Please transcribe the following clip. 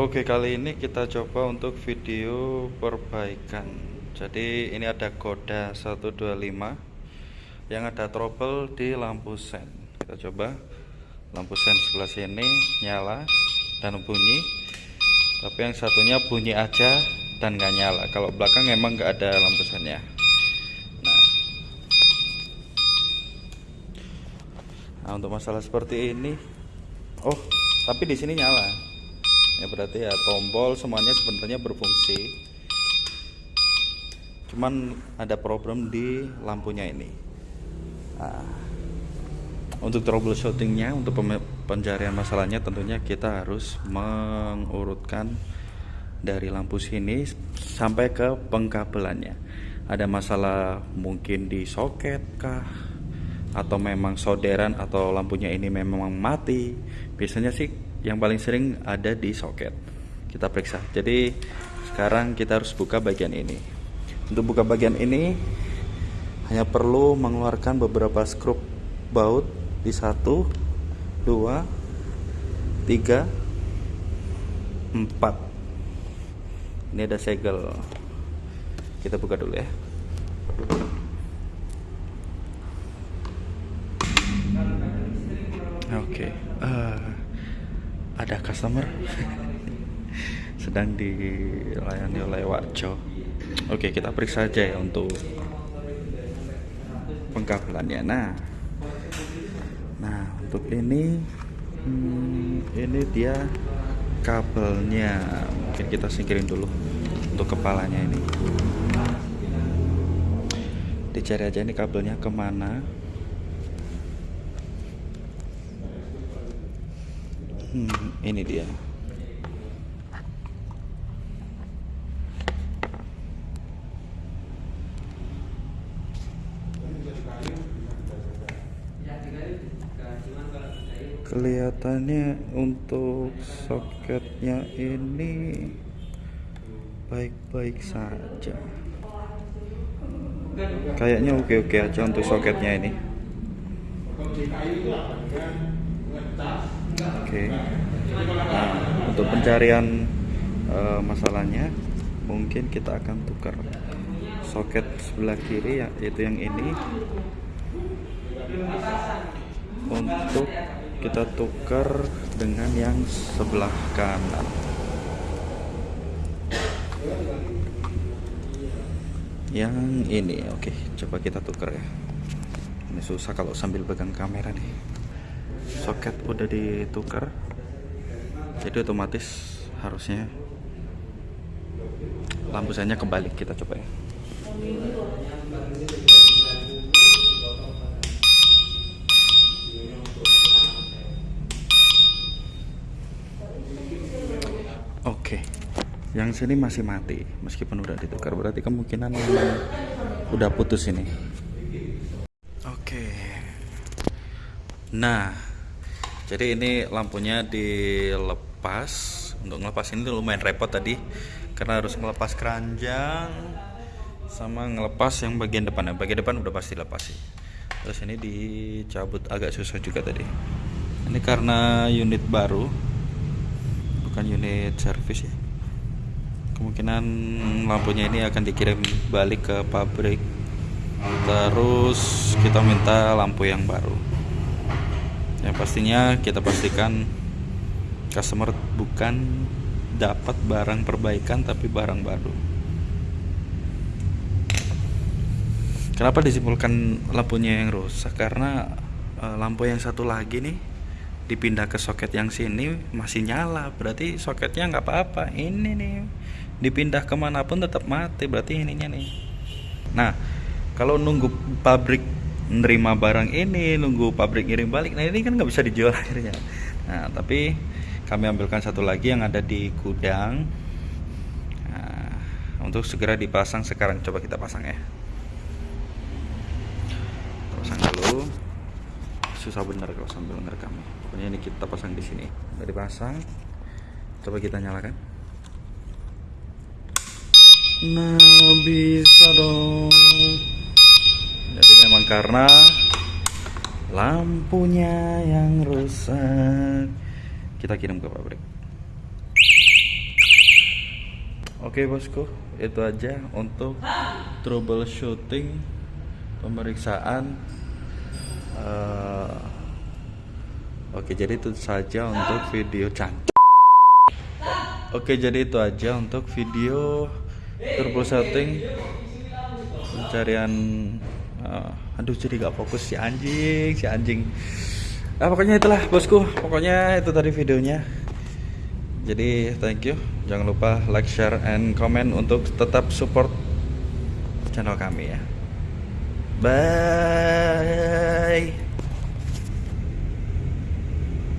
Oke kali ini kita coba untuk video perbaikan. Jadi ini ada Koda 125 Yang ada trouble di lampu sen. Kita coba. Lampu sen sebelah sini nyala dan bunyi. Tapi yang satunya bunyi aja dan nggak nyala. Kalau belakang emang nggak ada lampu sennya. Nah. Nah untuk masalah seperti ini Oh tapi di sini nyala ya berarti ya tombol semuanya sebenarnya berfungsi. Cuman ada problem di lampunya ini. Nah, untuk troubleshootingnya untuk pencarian masalahnya tentunya kita harus mengurutkan dari lampu sini sampai ke pengkabelannya. Ada masalah mungkin di soket kah atau memang solderan atau lampunya ini memang mati biasanya sih yang paling sering ada di soket. Kita periksa. Jadi sekarang kita harus buka bagian ini. Untuk buka bagian ini hanya perlu mengeluarkan beberapa skrup baut di satu dua tiga empat. Ini ada segel. Kita buka dulu ya oke okay. uh, ada customer sedang dilayani oleh Wakjo. Oke kita periksa aja ya untuk pengkabelannya nah nah untuk ini hmm, ini dia kabelnya. Mungkin kita singkirin dulu untuk kepalanya ini. Dicari aja ini kabelnya ke mana hmm, ini dia. Kelihatannya untuk soketnya ini baik-baik saja. Kayaknya oke-oke aja untuk soketnya ini Oke. Nah, untuk pencarian uh, masalahnya mungkin kita akan tukar soket sebelah kiri yaitu yang ini. Untuk kita tukar dengan yang sebelah kanan. Yang ini oke coba kita tukar ya. Ini susah kalau sambil pegang kamera nih soket udah ditukar jadi otomatis harusnya lampu senya kembali kita coba ya. Oke yang sini masih mati meskipun udah ditukar berarti kemungkinan udah putus ini. Oke nah jadi ini lampunya dilepas. Untuk ngelepas ini lumayan repot tadi. Karena harus melepas keranjang sama ngelepas yang bagian depan. Yang bagian depan udah pasti lepas sih. Terus ini dicabut agak susah juga tadi. Ini karena unit baru bukan unit servis ya. Kemungkinan lampunya ini akan dikirim balik ke pabrik. Terus kita minta lampu yang baru yang pastinya kita pastikan customer bukan dapat barang perbaikan tapi barang baru. Kenapa disimpulkan lampunya yang rusak? Karena e, lampu yang satu lagi nih dipindah ke soket yang sini masih nyala. Berarti soketnya nggak apa-apa. Ini nih dipindah ke mana pun tetap mati. Berarti ininya nih. Nah kalau nunggu pabrik nerima barang ini nunggu pabrik ngirim balik. Nah ini kan nggak bisa dijual akhirnya. Nah tapi kami ambilkan satu lagi yang ada di gudang. Nah, untuk segera dipasang sekarang. Coba kita pasang ya. Pasang dulu. Susah bener kalau sambil ngerekam. Pokoknya ini kita pasang di sini. Udah dipasang. Coba kita nyalakan. Nah bisa dong karena lampunya yang rusak kita kirim ke pabrik Oke bosku, itu aja untuk troubleshooting pemeriksaan. Eh, oke, jadi itu saja untuk video cantik. Oke, jadi itu aja untuk video troubleshooting pencarian. Eh, aduh, jadi gak fokus si anjing, si anjing. Ah, pokoknya itulah bosku. Pokoknya itu tadi videonya. Jadi thank you. Jangan lupa like, share, and comment untuk tetap support channel kami ya. Bye.